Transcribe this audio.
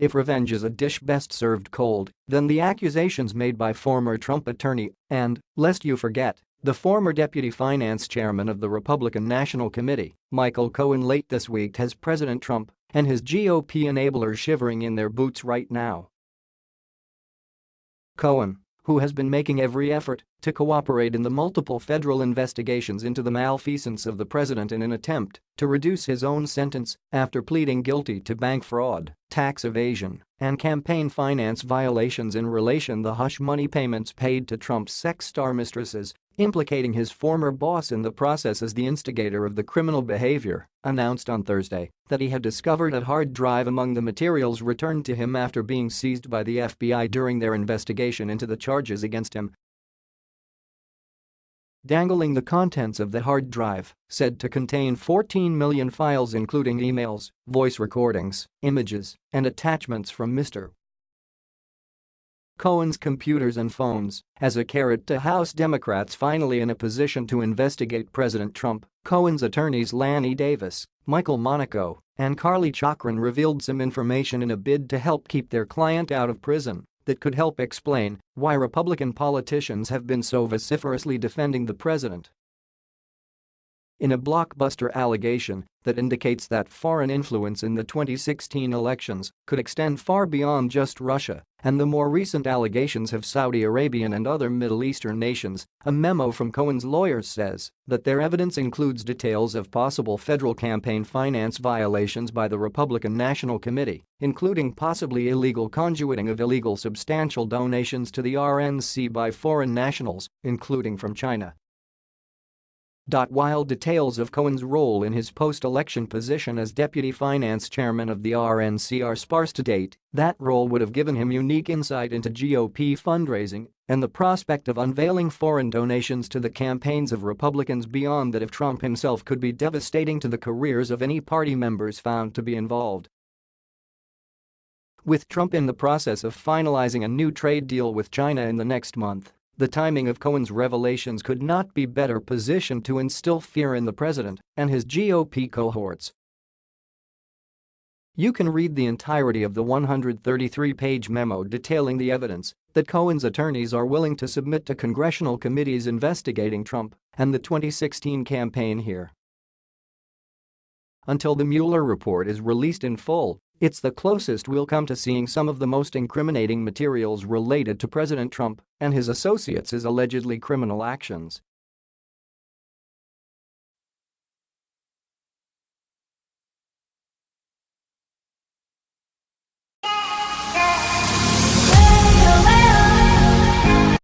If revenge is a dish best served cold, then the accusations made by former Trump attorney and, lest you forget, the former deputy finance chairman of the Republican National Committee, Michael Cohen late this week has President Trump and his GOP enablers shivering in their boots right now. Cohen, who has been making every effort to cooperate in the multiple federal investigations into the malfeasance of the president in an attempt to reduce his own sentence after pleading guilty to bank fraud, tax evasion, and campaign finance violations in relation to the hush money payments paid to Trump's sex star mistresses implicating his former boss in the process as the instigator of the criminal behavior, announced on Thursday that he had discovered a hard drive among the materials returned to him after being seized by the FBI during their investigation into the charges against him. Dangling the contents of the hard drive, said to contain 14 million files including emails, voice recordings, images, and attachments from Mr. Cohen's computers and phones as a carrot to House Democrats finally in a position to investigate President Trump, Cohen's attorneys Lanny Davis, Michael Monico, and Carly Chocron revealed some information in a bid to help keep their client out of prison that could help explain why Republican politicians have been so vociferously defending the president in a blockbuster allegation that indicates that foreign influence in the 2016 elections could extend far beyond just Russia, and the more recent allegations have Saudi Arabian and other Middle Eastern nations, a memo from Cohen's lawyers says that their evidence includes details of possible federal campaign finance violations by the Republican National Committee, including possibly illegal conduiting of illegal substantial donations to the RNC by foreign nationals, including from China. While details of Cohen's role in his post-election position as deputy finance chairman of the RNC are sparse to date, that role would have given him unique insight into GOP fundraising and the prospect of unveiling foreign donations to the campaigns of Republicans beyond that of Trump himself could be devastating to the careers of any party members found to be involved. With Trump in the process of finalizing a new trade deal with China in the next month, the timing of Cohen's revelations could not be better positioned to instill fear in the president and his GOP cohorts. You can read the entirety of the 133-page memo detailing the evidence that Cohen's attorneys are willing to submit to congressional committees investigating Trump and the 2016 campaign here. Until the Mueller report is released in full, it's the closest we'll come to seeing some of the most incriminating materials related to President Trump and his associates' allegedly criminal actions.